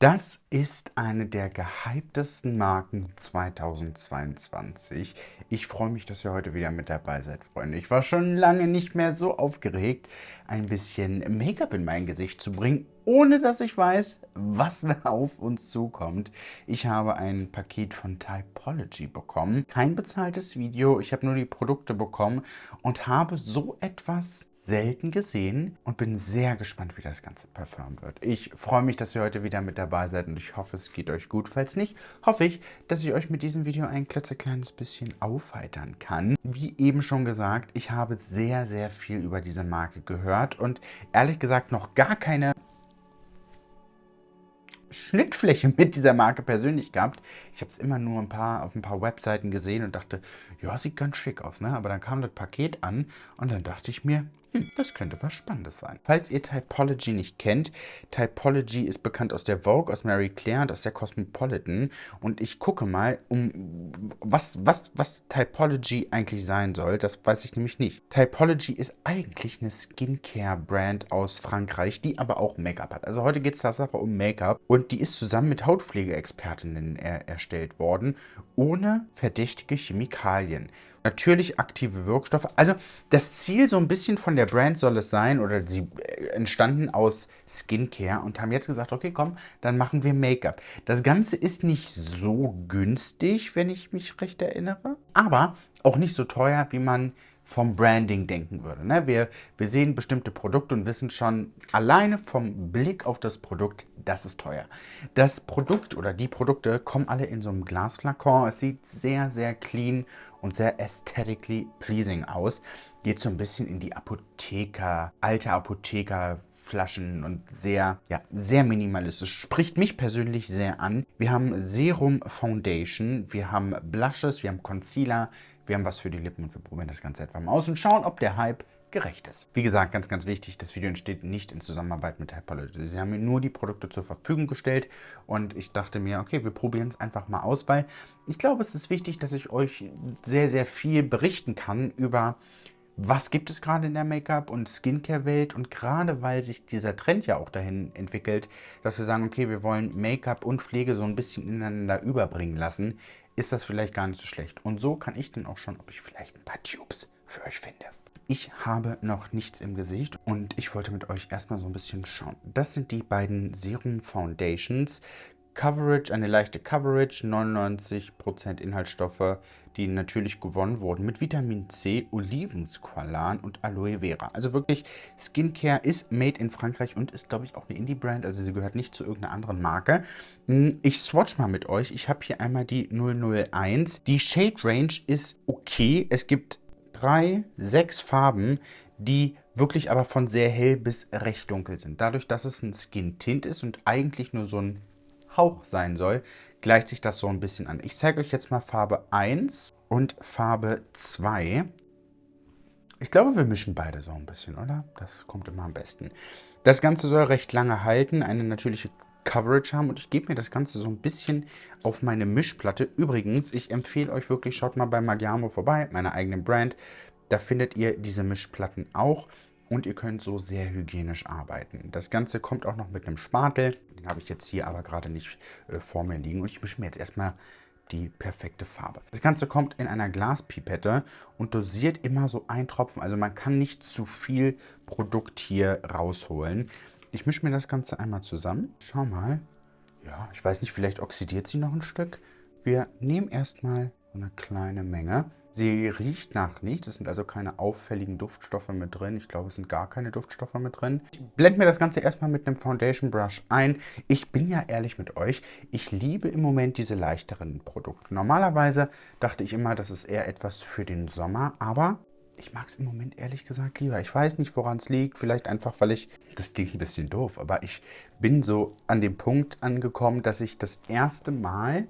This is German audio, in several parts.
Das ist eine der gehyptesten Marken 2022. Ich freue mich, dass ihr heute wieder mit dabei seid, Freunde. Ich war schon lange nicht mehr so aufgeregt, ein bisschen Make-up in mein Gesicht zu bringen, ohne dass ich weiß, was da auf uns zukommt. Ich habe ein Paket von Typology bekommen. Kein bezahltes Video, ich habe nur die Produkte bekommen und habe so etwas selten gesehen und bin sehr gespannt, wie das Ganze performen wird. Ich freue mich, dass ihr heute wieder mit dabei seid und ich hoffe, es geht euch gut. Falls nicht, hoffe ich, dass ich euch mit diesem Video ein klitzekleines bisschen aufheitern kann. Wie eben schon gesagt, ich habe sehr, sehr viel über diese Marke gehört und ehrlich gesagt noch gar keine Schnittfläche mit dieser Marke persönlich gehabt. Ich habe es immer nur ein paar auf ein paar Webseiten gesehen und dachte, ja, sieht ganz schick aus, ne? Aber dann kam das Paket an und dann dachte ich mir, hm, das könnte was Spannendes sein. Falls ihr Typology nicht kennt, Typology ist bekannt aus der Vogue, aus Mary Claire und aus der Cosmopolitan. Und ich gucke mal, um was, was, was Typology eigentlich sein soll. Das weiß ich nämlich nicht. Typology ist eigentlich eine Skincare-Brand aus Frankreich, die aber auch Make-up hat. Also heute geht es tatsächlich um Make-up. Und die ist zusammen mit Hautpflegeexpertinnen er erstellt worden, ohne verdächtige Chemikalien natürlich aktive Wirkstoffe. Also das Ziel so ein bisschen von der Brand soll es sein, oder sie äh, entstanden aus Skincare und haben jetzt gesagt, okay, komm, dann machen wir Make-up. Das Ganze ist nicht so günstig, wenn ich mich recht erinnere, aber auch nicht so teuer, wie man vom Branding denken würde. Ne? Wir, wir sehen bestimmte Produkte und wissen schon alleine vom Blick auf das Produkt, das ist teuer. Das Produkt oder die Produkte kommen alle in so einem Glasflakon. Es sieht sehr, sehr clean und sehr aesthetically pleasing aus. Geht so ein bisschen in die Apotheker, alte Apotheker Flaschen und sehr, ja, sehr minimalistisch. Spricht mich persönlich sehr an. Wir haben Serum Foundation, wir haben Blushes, wir haben Concealer, wir haben was für die Lippen und wir probieren das Ganze etwa mal aus und schauen, ob der Hype gerecht ist. Wie gesagt, ganz, ganz wichtig, das Video entsteht nicht in Zusammenarbeit mit Typology. Sie haben mir nur die Produkte zur Verfügung gestellt und ich dachte mir, okay, wir probieren es einfach mal aus, weil ich glaube, es ist wichtig, dass ich euch sehr, sehr viel berichten kann über was gibt es gerade in der Make-up- und Skincare-Welt und gerade weil sich dieser Trend ja auch dahin entwickelt, dass wir sagen, okay, wir wollen Make-up und Pflege so ein bisschen ineinander überbringen lassen, ist das vielleicht gar nicht so schlecht. Und so kann ich dann auch schon, ob ich vielleicht ein paar Tubes für euch finde. Ich habe noch nichts im Gesicht und ich wollte mit euch erstmal so ein bisschen schauen. Das sind die beiden Serum Foundations. Coverage, eine leichte Coverage, 99% Inhaltsstoffe, die natürlich gewonnen wurden mit Vitamin C, Olivensqualan und Aloe Vera. Also wirklich, Skincare ist made in Frankreich und ist, glaube ich, auch eine Indie-Brand, also sie gehört nicht zu irgendeiner anderen Marke. Hm, ich swatch mal mit euch. Ich habe hier einmal die 001. Die Shade Range ist okay. Es gibt drei, sechs Farben, die wirklich aber von sehr hell bis recht dunkel sind. Dadurch, dass es ein Skin Tint ist und eigentlich nur so ein Hauch sein soll, gleicht sich das so ein bisschen an. Ich zeige euch jetzt mal Farbe 1 und Farbe 2. Ich glaube, wir mischen beide so ein bisschen, oder? Das kommt immer am besten. Das Ganze soll recht lange halten, eine natürliche Coverage haben und ich gebe mir das Ganze so ein bisschen auf meine Mischplatte. Übrigens, ich empfehle euch wirklich, schaut mal bei Magiamo vorbei, meiner eigenen Brand. Da findet ihr diese Mischplatten auch und ihr könnt so sehr hygienisch arbeiten. Das Ganze kommt auch noch mit einem Spatel. Den habe ich jetzt hier aber gerade nicht äh, vor mir liegen. Und ich mische mir jetzt erstmal die perfekte Farbe. Das Ganze kommt in einer Glaspipette und dosiert immer so ein Tropfen. Also man kann nicht zu viel Produkt hier rausholen. Ich mische mir das Ganze einmal zusammen. Schau mal. Ja, ich weiß nicht, vielleicht oxidiert sie noch ein Stück. Wir nehmen erstmal eine kleine Menge. Sie riecht nach nichts, es sind also keine auffälligen Duftstoffe mit drin. Ich glaube, es sind gar keine Duftstoffe mit drin. Ich blende mir das Ganze erstmal mit einem Foundation Brush ein. Ich bin ja ehrlich mit euch, ich liebe im Moment diese leichteren Produkte. Normalerweise dachte ich immer, das ist eher etwas für den Sommer, aber ich mag es im Moment ehrlich gesagt lieber. Ich weiß nicht, woran es liegt. Vielleicht einfach, weil ich, das klingt ein bisschen doof, aber ich bin so an dem Punkt angekommen, dass ich das erste Mal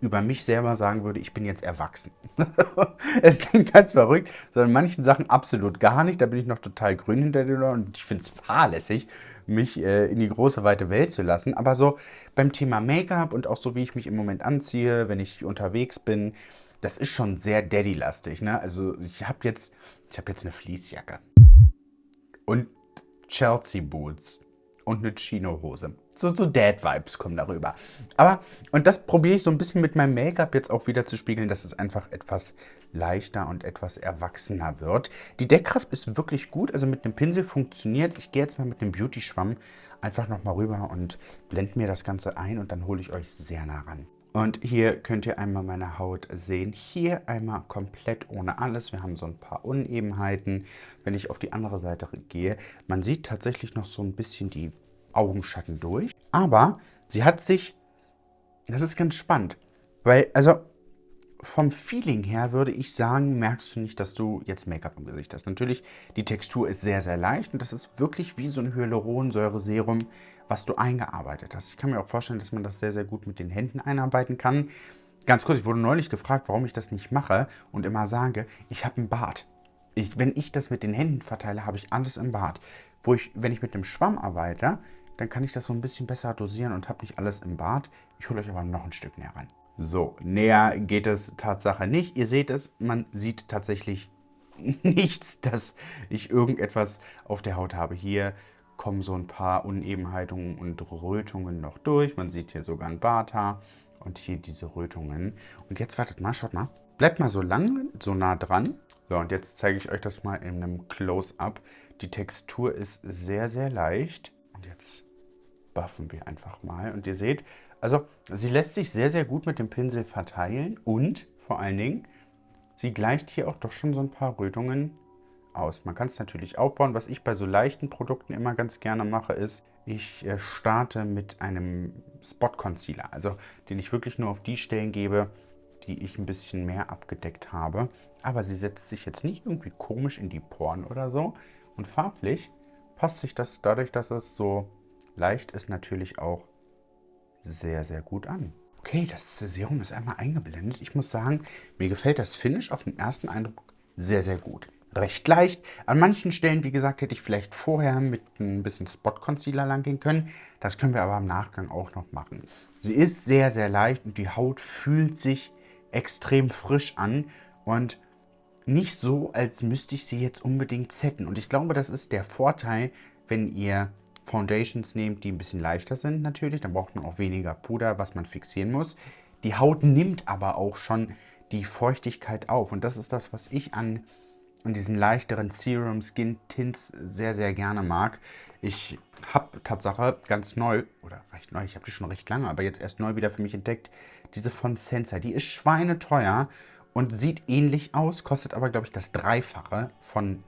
über mich selber sagen würde, ich bin jetzt erwachsen. es klingt ganz verrückt, sondern manchen Sachen absolut gar nicht. Da bin ich noch total grün hinter dir und ich finde es fahrlässig, mich äh, in die große, weite Welt zu lassen. Aber so beim Thema Make-up und auch so, wie ich mich im Moment anziehe, wenn ich unterwegs bin, das ist schon sehr Daddy-lastig. Ne? Also ich habe jetzt, hab jetzt eine Fließjacke und Chelsea Boots und eine Chino-Hose. So, so Dad-Vibes kommen darüber. Aber, und das probiere ich so ein bisschen mit meinem Make-up jetzt auch wieder zu spiegeln, dass es einfach etwas leichter und etwas erwachsener wird. Die Deckkraft ist wirklich gut, also mit dem Pinsel funktioniert Ich gehe jetzt mal mit dem Beauty-Schwamm einfach nochmal rüber und blende mir das Ganze ein und dann hole ich euch sehr nah ran. Und hier könnt ihr einmal meine Haut sehen. Hier einmal komplett ohne alles. Wir haben so ein paar Unebenheiten. Wenn ich auf die andere Seite gehe, man sieht tatsächlich noch so ein bisschen die Augenschatten durch. Aber sie hat sich, das ist ganz spannend, weil, also vom Feeling her würde ich sagen, merkst du nicht, dass du jetzt Make-up im Gesicht hast. Natürlich, die Textur ist sehr, sehr leicht und das ist wirklich wie so ein Hyaluronsäureserum, was du eingearbeitet hast. Ich kann mir auch vorstellen, dass man das sehr, sehr gut mit den Händen einarbeiten kann. Ganz kurz, ich wurde neulich gefragt, warum ich das nicht mache und immer sage, ich habe einen Bart. Ich, wenn ich das mit den Händen verteile, habe ich alles im Bart. Wo ich, wenn ich mit dem Schwamm arbeite, dann kann ich das so ein bisschen besser dosieren und habe nicht alles im Bart. Ich hole euch aber noch ein Stück näher ran. So, näher geht es Tatsache nicht. Ihr seht es, man sieht tatsächlich nichts, dass ich irgendetwas auf der Haut habe. Hier kommen so ein paar Unebenheiten und Rötungen noch durch. Man sieht hier sogar ein Barthaar und hier diese Rötungen. Und jetzt wartet mal, schaut mal. Bleibt mal so lang, so nah dran. So, und jetzt zeige ich euch das mal in einem Close-Up. Die Textur ist sehr, sehr leicht. Und jetzt buffen wir einfach mal. Und ihr seht, also sie lässt sich sehr, sehr gut mit dem Pinsel verteilen. Und vor allen Dingen, sie gleicht hier auch doch schon so ein paar Rötungen aus. Man kann es natürlich aufbauen. Was ich bei so leichten Produkten immer ganz gerne mache, ist, ich äh, starte mit einem Spot Concealer, also den ich wirklich nur auf die Stellen gebe, die ich ein bisschen mehr abgedeckt habe. Aber sie setzt sich jetzt nicht irgendwie komisch in die Poren oder so. Und farblich passt sich das dadurch, dass es so leicht ist, natürlich auch sehr, sehr gut an. Okay, das Serum ist einmal eingeblendet. Ich muss sagen, mir gefällt das Finish auf den ersten Eindruck sehr, sehr gut recht leicht. An manchen Stellen, wie gesagt, hätte ich vielleicht vorher mit ein bisschen Spot Concealer lang gehen können. Das können wir aber im Nachgang auch noch machen. Sie ist sehr, sehr leicht und die Haut fühlt sich extrem frisch an und nicht so, als müsste ich sie jetzt unbedingt setten. Und ich glaube, das ist der Vorteil, wenn ihr Foundations nehmt, die ein bisschen leichter sind natürlich. Dann braucht man auch weniger Puder, was man fixieren muss. Die Haut nimmt aber auch schon die Feuchtigkeit auf. Und das ist das, was ich an und diesen leichteren Serum Skin Tints sehr, sehr gerne mag. Ich habe Tatsache ganz neu, oder recht neu, ich habe die schon recht lange, aber jetzt erst neu wieder für mich entdeckt, diese von Sensor. Die ist schweineteuer und sieht ähnlich aus, kostet aber, glaube ich, das Dreifache von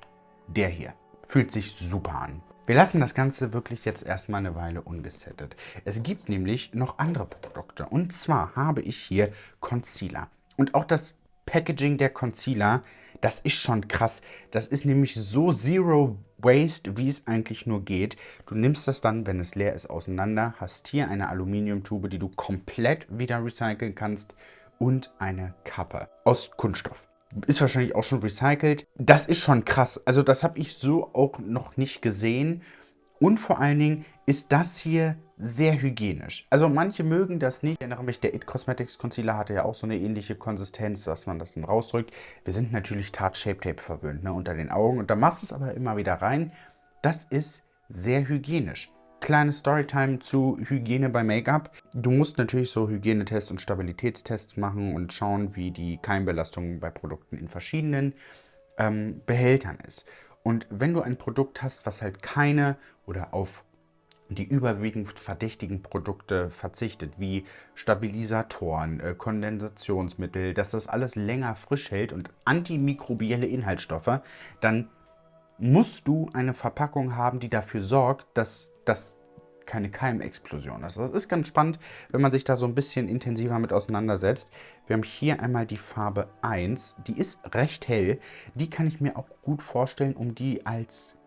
der hier. Fühlt sich super an. Wir lassen das Ganze wirklich jetzt erstmal eine Weile ungesettet. Es gibt nämlich noch andere Produkte. Und zwar habe ich hier Concealer. Und auch das Packaging der Concealer, das ist schon krass. Das ist nämlich so Zero Waste, wie es eigentlich nur geht. Du nimmst das dann, wenn es leer ist, auseinander, hast hier eine Aluminiumtube, die du komplett wieder recyceln kannst und eine Kappe aus Kunststoff. Ist wahrscheinlich auch schon recycelt. Das ist schon krass. Also das habe ich so auch noch nicht gesehen. Und vor allen Dingen ist das hier sehr hygienisch. Also manche mögen das nicht. Ich erinnere mich, der It Cosmetics Concealer hatte ja auch so eine ähnliche Konsistenz, dass man das dann rausdrückt. Wir sind natürlich Tarte Shape Tape verwöhnt ne, unter den Augen. Und da machst du es aber immer wieder rein. Das ist sehr hygienisch. Kleine Storytime zu Hygiene bei Make-up. Du musst natürlich so Hygienetests und Stabilitätstests machen und schauen, wie die Keimbelastung bei Produkten in verschiedenen ähm, Behältern ist. Und wenn du ein Produkt hast, was halt keine oder auf die überwiegend verdächtigen Produkte verzichtet, wie Stabilisatoren, äh, Kondensationsmittel, dass das alles länger frisch hält und antimikrobielle Inhaltsstoffe, dann musst du eine Verpackung haben, die dafür sorgt, dass das keine Keimexplosion ist. Das ist ganz spannend, wenn man sich da so ein bisschen intensiver mit auseinandersetzt. Wir haben hier einmal die Farbe 1, die ist recht hell. Die kann ich mir auch gut vorstellen, um die als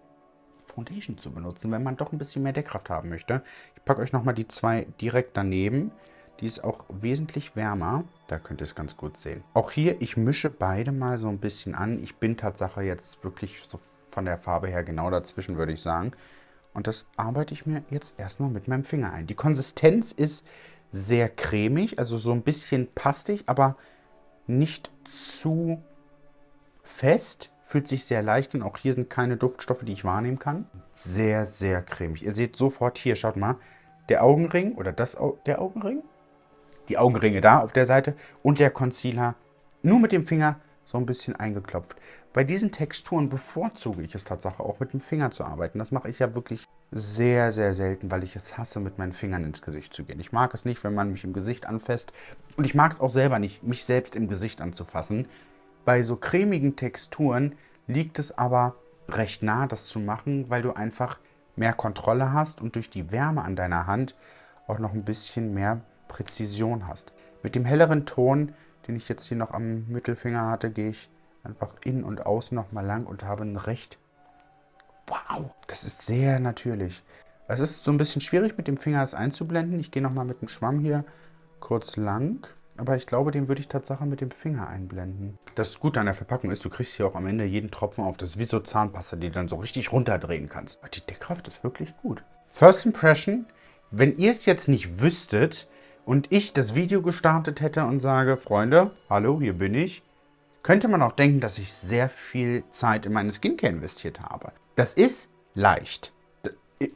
Foundation zu benutzen, wenn man doch ein bisschen mehr Deckkraft haben möchte. Ich packe euch nochmal die zwei direkt daneben. Die ist auch wesentlich wärmer. Da könnt ihr es ganz gut sehen. Auch hier, ich mische beide mal so ein bisschen an. Ich bin Tatsache jetzt wirklich so von der Farbe her genau dazwischen, würde ich sagen. Und das arbeite ich mir jetzt erstmal mit meinem Finger ein. Die Konsistenz ist sehr cremig, also so ein bisschen pastig, aber nicht zu fest fühlt sich sehr leicht an. Auch hier sind keine Duftstoffe, die ich wahrnehmen kann. Sehr, sehr cremig. Ihr seht sofort hier, schaut mal, der Augenring oder das, der Augenring, die Augenringe da auf der Seite und der Concealer nur mit dem Finger so ein bisschen eingeklopft. Bei diesen Texturen bevorzuge ich es tatsächlich auch mit dem Finger zu arbeiten. Das mache ich ja wirklich sehr, sehr selten, weil ich es hasse, mit meinen Fingern ins Gesicht zu gehen. Ich mag es nicht, wenn man mich im Gesicht anfasst. Und ich mag es auch selber nicht, mich selbst im Gesicht anzufassen. Bei so cremigen Texturen liegt es aber recht nah, das zu machen, weil du einfach mehr Kontrolle hast und durch die Wärme an deiner Hand auch noch ein bisschen mehr Präzision hast. Mit dem helleren Ton, den ich jetzt hier noch am Mittelfinger hatte, gehe ich einfach innen und außen nochmal lang und habe ein recht... Wow, das ist sehr natürlich. Es ist so ein bisschen schwierig mit dem Finger das einzublenden. Ich gehe nochmal mit dem Schwamm hier kurz lang. Aber ich glaube, den würde ich tatsächlich mit dem Finger einblenden. Das Gute an der Verpackung ist, du kriegst hier auch am Ende jeden Tropfen auf. Das ist wie so Zahnpasta, die du dann so richtig runterdrehen kannst. Aber die Deckkraft ist wirklich gut. First Impression, wenn ihr es jetzt nicht wüsstet und ich das Video gestartet hätte und sage, Freunde, hallo, hier bin ich, könnte man auch denken, dass ich sehr viel Zeit in meine Skincare investiert habe. Das ist leicht.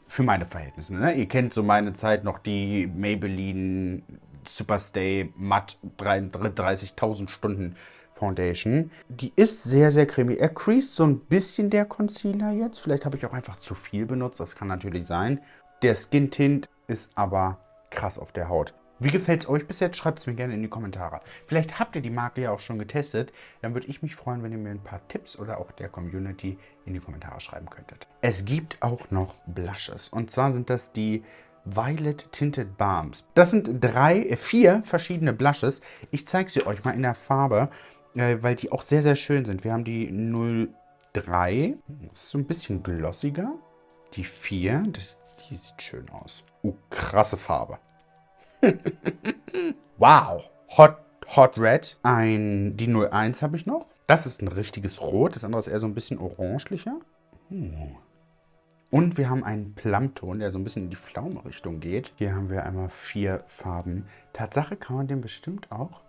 Für meine Verhältnisse. Ne? Ihr kennt so meine Zeit noch die Maybelline Superstay Matt 30.000 Stunden Foundation. Die ist sehr, sehr cremig. Er creased so ein bisschen der Concealer jetzt. Vielleicht habe ich auch einfach zu viel benutzt. Das kann natürlich sein. Der Skin Tint ist aber krass auf der Haut. Wie gefällt es euch bis jetzt? Schreibt es mir gerne in die Kommentare. Vielleicht habt ihr die Marke ja auch schon getestet. Dann würde ich mich freuen, wenn ihr mir ein paar Tipps oder auch der Community in die Kommentare schreiben könntet. Es gibt auch noch Blushes. Und zwar sind das die Violet Tinted Balms. Das sind drei, äh, vier verschiedene Blushes. Ich zeige sie euch mal in der Farbe, äh, weil die auch sehr, sehr schön sind. Wir haben die 03. Das ist so ein bisschen glossiger. Die 4, das, die sieht schön aus. Oh, krasse Farbe. wow. Hot, Hot Red. Ein, die 01 habe ich noch. Das ist ein richtiges Rot. Das andere ist eher so ein bisschen orangelicher. Uh. Und wir haben einen Plumton, der so ein bisschen in die Pflaume-Richtung geht. Hier haben wir einmal vier Farben. Tatsache kann man den bestimmt auch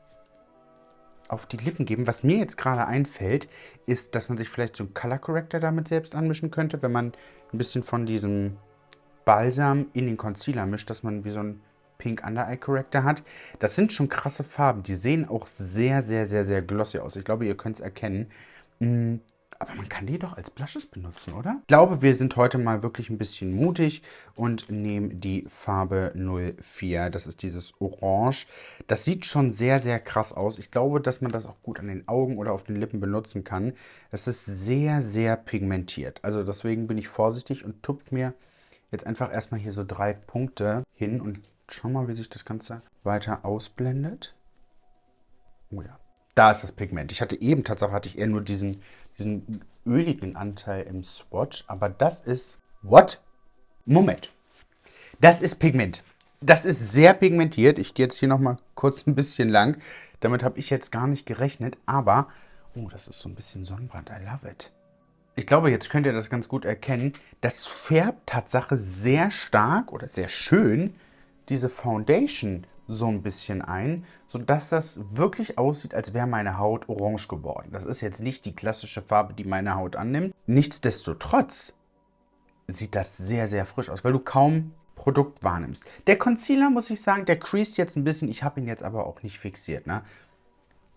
auf die Lippen geben. Was mir jetzt gerade einfällt, ist, dass man sich vielleicht so einen Color Corrector damit selbst anmischen könnte, wenn man ein bisschen von diesem Balsam in den Concealer mischt, dass man wie so ein Pink Under Eye Corrector hat. Das sind schon krasse Farben. Die sehen auch sehr, sehr, sehr, sehr glossy aus. Ich glaube, ihr könnt es erkennen. Mm, aber man kann die doch als Blushes benutzen, oder? Ich glaube, wir sind heute mal wirklich ein bisschen mutig und nehmen die Farbe 04. Das ist dieses Orange. Das sieht schon sehr, sehr krass aus. Ich glaube, dass man das auch gut an den Augen oder auf den Lippen benutzen kann. Es ist sehr, sehr pigmentiert. Also deswegen bin ich vorsichtig und tupfe mir jetzt einfach erstmal hier so drei Punkte hin und schau mal, wie sich das Ganze weiter ausblendet. Oh ja. Da ist das Pigment. Ich hatte eben, tatsächlich hatte ich eher nur diesen, diesen öligen Anteil im Swatch, aber das ist... What? Moment. Das ist Pigment. Das ist sehr pigmentiert. Ich gehe jetzt hier nochmal kurz ein bisschen lang. Damit habe ich jetzt gar nicht gerechnet, aber... Oh, das ist so ein bisschen Sonnenbrand. I love it. Ich glaube, jetzt könnt ihr das ganz gut erkennen. Das färbt Tatsache sehr stark oder sehr schön diese Foundation so ein bisschen ein, sodass das wirklich aussieht, als wäre meine Haut orange geworden. Das ist jetzt nicht die klassische Farbe, die meine Haut annimmt. Nichtsdestotrotz sieht das sehr, sehr frisch aus, weil du kaum Produkt wahrnimmst. Der Concealer, muss ich sagen, der creased jetzt ein bisschen. Ich habe ihn jetzt aber auch nicht fixiert. Ne?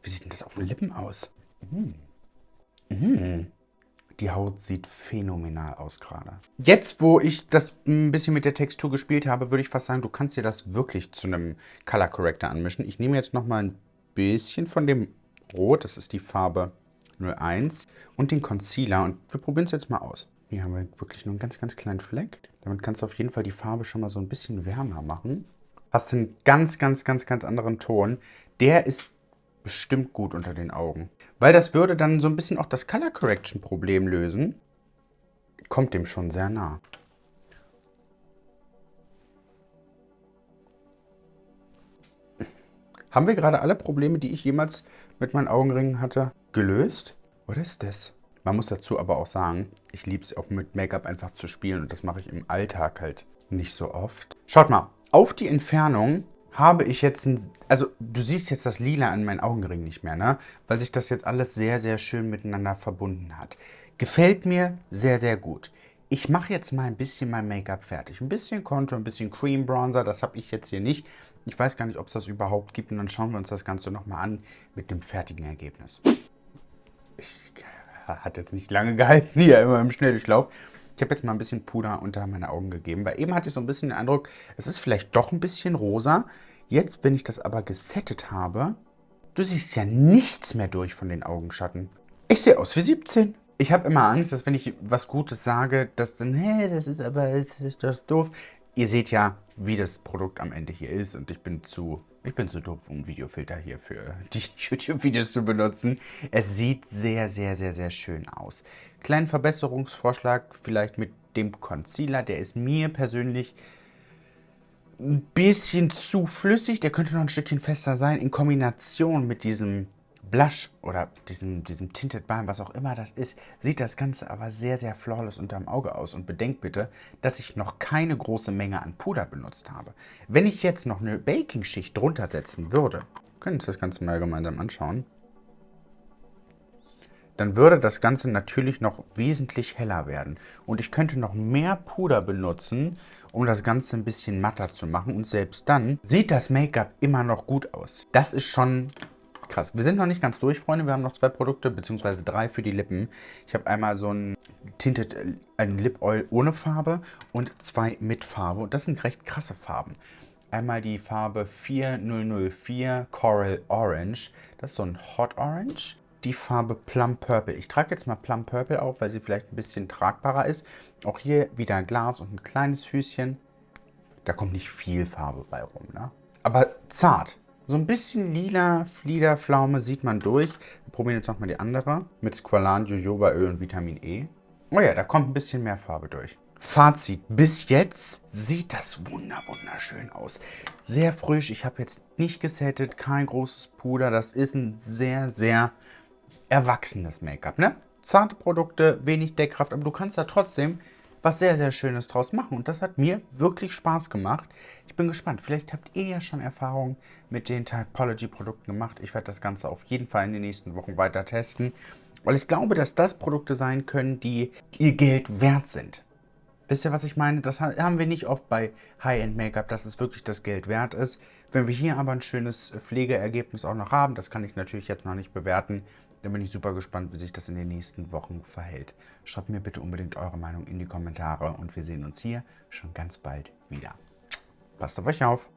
Wie sieht denn das auf den Lippen aus? Mmh. Mmh. Die Haut sieht phänomenal aus gerade. Jetzt, wo ich das ein bisschen mit der Textur gespielt habe, würde ich fast sagen, du kannst dir das wirklich zu einem Color Corrector anmischen. Ich nehme jetzt nochmal ein bisschen von dem Rot, das ist die Farbe 01, und den Concealer und wir probieren es jetzt mal aus. Hier haben wir wirklich nur einen ganz, ganz kleinen Fleck. Damit kannst du auf jeden Fall die Farbe schon mal so ein bisschen wärmer machen. Hast einen ganz, ganz, ganz, ganz anderen Ton. Der ist bestimmt gut unter den Augen. Weil das würde dann so ein bisschen auch das Color Correction Problem lösen. Kommt dem schon sehr nah. Haben wir gerade alle Probleme, die ich jemals mit meinen Augenringen hatte, gelöst? Was ist das? Man muss dazu aber auch sagen, ich liebe es auch mit Make-up einfach zu spielen und das mache ich im Alltag halt nicht so oft. Schaut mal, auf die Entfernung habe ich jetzt ein, also du siehst jetzt das Lila an meinen Augenring nicht mehr, ne? Weil sich das jetzt alles sehr, sehr schön miteinander verbunden hat. Gefällt mir sehr, sehr gut. Ich mache jetzt mal ein bisschen mein Make-up fertig. Ein bisschen Contour, ein bisschen Cream Bronzer, das habe ich jetzt hier nicht. Ich weiß gar nicht, ob es das überhaupt gibt und dann schauen wir uns das Ganze nochmal an mit dem fertigen Ergebnis. Ich, hat jetzt nicht lange gehalten hier immer im Schnelldurchlauf. Ich habe jetzt mal ein bisschen Puder unter meine Augen gegeben, weil eben hatte ich so ein bisschen den Eindruck, es ist vielleicht doch ein bisschen rosa. Jetzt, wenn ich das aber gesettet habe, du siehst ja nichts mehr durch von den Augenschatten. Ich sehe aus wie 17. Ich habe immer Angst, dass wenn ich was Gutes sage, dass dann, hä, das ist aber, das ist das doof. Ihr seht ja, wie das Produkt am Ende hier ist und ich bin zu, ich bin zu doof, um Videofilter hier für die YouTube-Videos zu benutzen. Es sieht sehr, sehr, sehr, sehr schön aus. Kleinen Verbesserungsvorschlag vielleicht mit dem Concealer. Der ist mir persönlich ein bisschen zu flüssig. Der könnte noch ein Stückchen fester sein. In Kombination mit diesem Blush oder diesem, diesem Tinted Balm, was auch immer das ist, sieht das Ganze aber sehr, sehr flawless unterm Auge aus. Und bedenkt bitte, dass ich noch keine große Menge an Puder benutzt habe. Wenn ich jetzt noch eine Baking-Schicht drunter setzen würde, können wir uns das Ganze mal gemeinsam anschauen dann würde das Ganze natürlich noch wesentlich heller werden. Und ich könnte noch mehr Puder benutzen, um das Ganze ein bisschen matter zu machen. Und selbst dann sieht das Make-up immer noch gut aus. Das ist schon krass. Wir sind noch nicht ganz durch, Freunde. Wir haben noch zwei Produkte, beziehungsweise drei für die Lippen. Ich habe einmal so ein Tinted, ein Lip Oil ohne Farbe und zwei mit Farbe. Und das sind recht krasse Farben. Einmal die Farbe 4004 Coral Orange. Das ist so ein Hot Orange die Farbe Plum Purple. Ich trage jetzt mal Plum Purple auf, weil sie vielleicht ein bisschen tragbarer ist. Auch hier wieder Glas und ein kleines Füßchen. Da kommt nicht viel Farbe bei rum, ne? Aber zart. So ein bisschen lila Fliederpflaume sieht man durch. Wir probieren jetzt nochmal die andere mit Squalan, Jojobaöl und Vitamin E. Oh ja, da kommt ein bisschen mehr Farbe durch. Fazit, bis jetzt sieht das wunder wunderschön aus. Sehr frisch, ich habe jetzt nicht gesettet, kein großes Puder. Das ist ein sehr, sehr erwachsenes Make-up, ne? Zarte Produkte, wenig Deckkraft, aber du kannst da trotzdem was sehr, sehr Schönes draus machen. Und das hat mir wirklich Spaß gemacht. Ich bin gespannt. Vielleicht habt ihr ja schon Erfahrungen mit den Typology-Produkten gemacht. Ich werde das Ganze auf jeden Fall in den nächsten Wochen weiter testen. Weil ich glaube, dass das Produkte sein können, die ihr Geld wert sind. Wisst ihr, was ich meine? Das haben wir nicht oft bei High-End-Make-up, dass es wirklich das Geld wert ist. Wenn wir hier aber ein schönes Pflegeergebnis auch noch haben, das kann ich natürlich jetzt noch nicht bewerten, dann bin ich super gespannt, wie sich das in den nächsten Wochen verhält. Schreibt mir bitte unbedingt eure Meinung in die Kommentare und wir sehen uns hier schon ganz bald wieder. Passt auf euch auf!